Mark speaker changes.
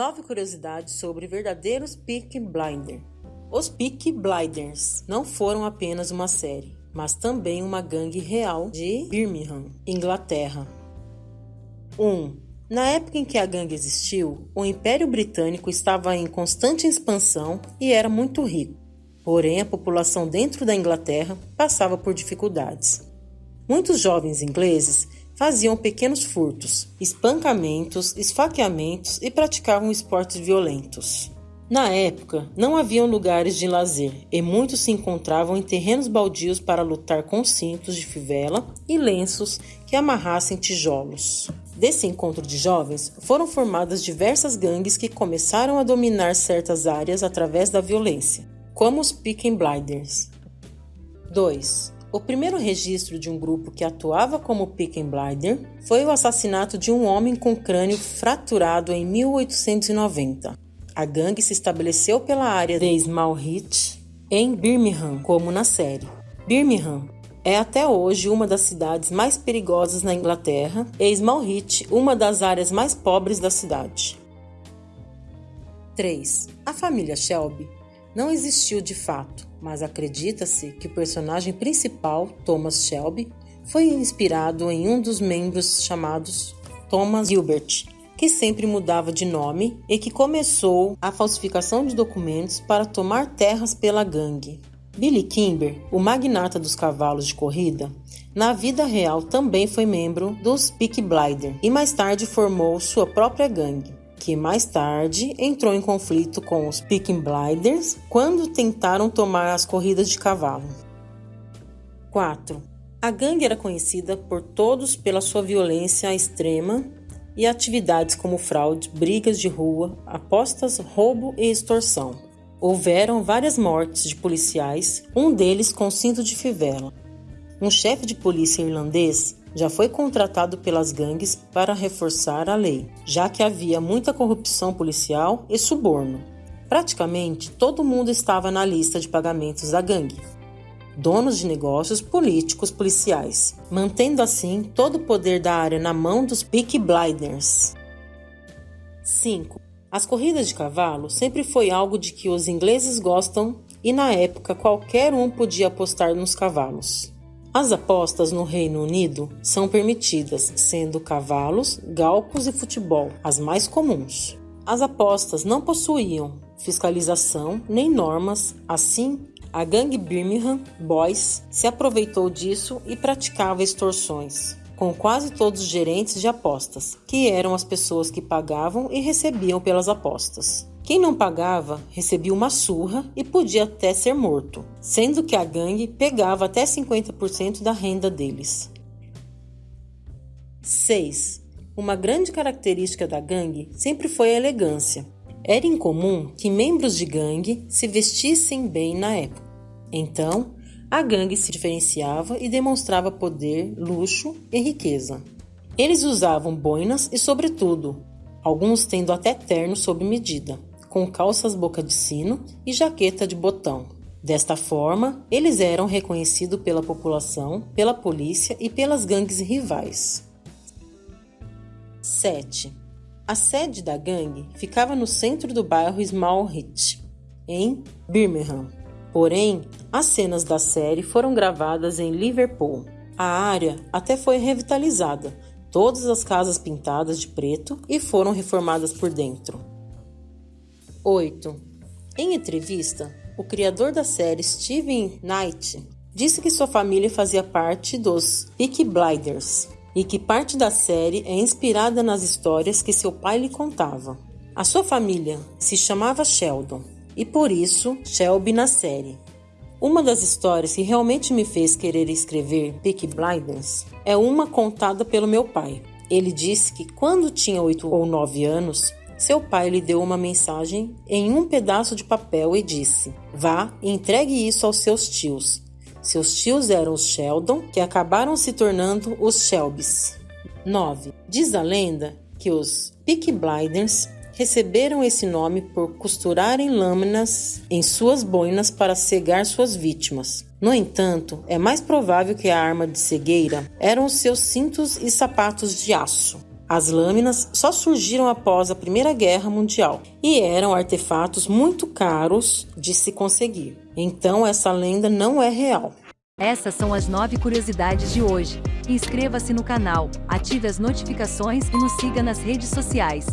Speaker 1: Nove curiosidades sobre verdadeiros Peaky Blinders. Os Peaky Blinders não foram apenas uma série, mas também uma gangue real de Birmingham, Inglaterra. 1. Um, na época em que a gangue existiu, o Império Britânico estava em constante expansão e era muito rico. Porém, a população dentro da Inglaterra passava por dificuldades. Muitos jovens ingleses faziam pequenos furtos, espancamentos, esfaqueamentos e praticavam esportes violentos. Na época, não haviam lugares de lazer e muitos se encontravam em terrenos baldios para lutar com cintos de fivela e lenços que amarrassem tijolos. Desse encontro de jovens, foram formadas diversas gangues que começaram a dominar certas áreas através da violência, como os Peaky Blinders. 2. O primeiro registro de um grupo que atuava como Peaky Blinder foi o assassinato de um homem com crânio fraturado em 1890. A gangue se estabeleceu pela área de Smallheath, em Birmingham, como na série. Birmingham é até hoje uma das cidades mais perigosas na Inglaterra e Smallheath uma das áreas mais pobres da cidade. 3. A família Shelby não existiu de fato, mas acredita-se que o personagem principal, Thomas Shelby, foi inspirado em um dos membros chamados Thomas Gilbert, que sempre mudava de nome e que começou a falsificação de documentos para tomar terras pela gangue. Billy Kimber, o magnata dos cavalos de corrida, na vida real também foi membro dos Peaky Blinders e mais tarde formou sua própria gangue que mais tarde entrou em conflito com os Peaky Blinders quando tentaram tomar as corridas de cavalo. 4. A gangue era conhecida por todos pela sua violência extrema e atividades como fraude, brigas de rua, apostas, roubo e extorsão. Houveram várias mortes de policiais, um deles com cinto de fivela. Um chefe de polícia irlandês já foi contratado pelas gangues para reforçar a lei, já que havia muita corrupção policial e suborno. Praticamente todo mundo estava na lista de pagamentos da gangue. Donos de negócios, políticos, policiais, mantendo assim todo o poder da área na mão dos Peaky Blinders. 5. As corridas de cavalo sempre foi algo de que os ingleses gostam e na época qualquer um podia apostar nos cavalos. As apostas no Reino Unido são permitidas, sendo cavalos, galpos e futebol as mais comuns. As apostas não possuíam fiscalização nem normas, assim, a gangue Birmingham Boys se aproveitou disso e praticava extorsões com quase todos os gerentes de apostas, que eram as pessoas que pagavam e recebiam pelas apostas. Quem não pagava recebia uma surra e podia até ser morto, sendo que a gangue pegava até 50% da renda deles. 6. Uma grande característica da gangue sempre foi a elegância. Era incomum que membros de gangue se vestissem bem na época. Então, a gangue se diferenciava e demonstrava poder, luxo e riqueza. Eles usavam boinas e sobretudo, alguns tendo até terno sob medida com calças boca de sino e jaqueta de botão. Desta forma, eles eram reconhecidos pela população, pela polícia e pelas gangues rivais. 7. A sede da gangue ficava no centro do bairro Smallheath, em Birmingham. Porém, as cenas da série foram gravadas em Liverpool. A área até foi revitalizada, todas as casas pintadas de preto e foram reformadas por dentro. 8. Em entrevista, o criador da série, Steven Knight, disse que sua família fazia parte dos Peaky Blinders e que parte da série é inspirada nas histórias que seu pai lhe contava. A sua família se chamava Sheldon e por isso Shelby na série. Uma das histórias que realmente me fez querer escrever Peaky Blinders é uma contada pelo meu pai. Ele disse que quando tinha 8 ou 9 anos, seu pai lhe deu uma mensagem em um pedaço de papel e disse: Vá e entregue isso aos seus tios. Seus tios eram os Sheldon, que acabaram se tornando os Shelbys. 9. Diz a lenda que os Peaky Blinders receberam esse nome por costurarem lâminas em suas boinas para cegar suas vítimas. No entanto, é mais provável que a arma de cegueira eram os seus cintos e sapatos de aço. As lâminas só surgiram após a Primeira Guerra Mundial e eram artefatos muito caros de se conseguir. Então, essa lenda não é real.
Speaker 2: Essas são as nove curiosidades de hoje. Inscreva-se no canal, ative as notificações e nos siga nas redes sociais.